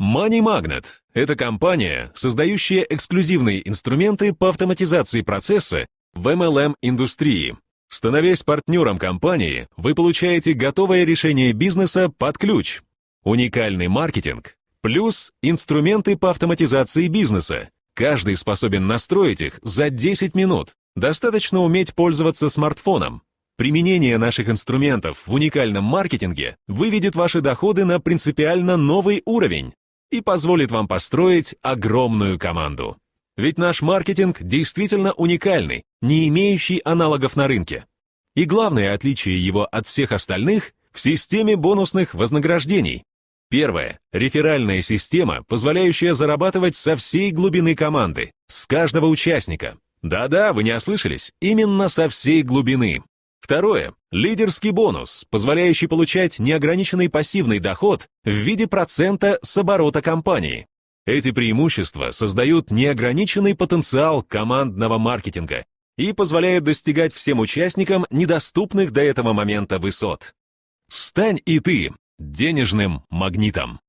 Money Magnet — это компания, создающая эксклюзивные инструменты по автоматизации процесса в MLM-индустрии. Становясь партнером компании, вы получаете готовое решение бизнеса под ключ, уникальный маркетинг, плюс инструменты по автоматизации бизнеса. Каждый способен настроить их за 10 минут. Достаточно уметь пользоваться смартфоном. Применение наших инструментов в уникальном маркетинге выведет ваши доходы на принципиально новый уровень и позволит вам построить огромную команду. Ведь наш маркетинг действительно уникальный, не имеющий аналогов на рынке. И главное отличие его от всех остальных в системе бонусных вознаграждений. Первое. Реферальная система, позволяющая зарабатывать со всей глубины команды, с каждого участника. Да-да, вы не ослышались, именно со всей глубины. Второе. Лидерский бонус, позволяющий получать неограниченный пассивный доход в виде процента с оборота компании. Эти преимущества создают неограниченный потенциал командного маркетинга и позволяют достигать всем участникам недоступных до этого момента высот. Стань и ты денежным магнитом.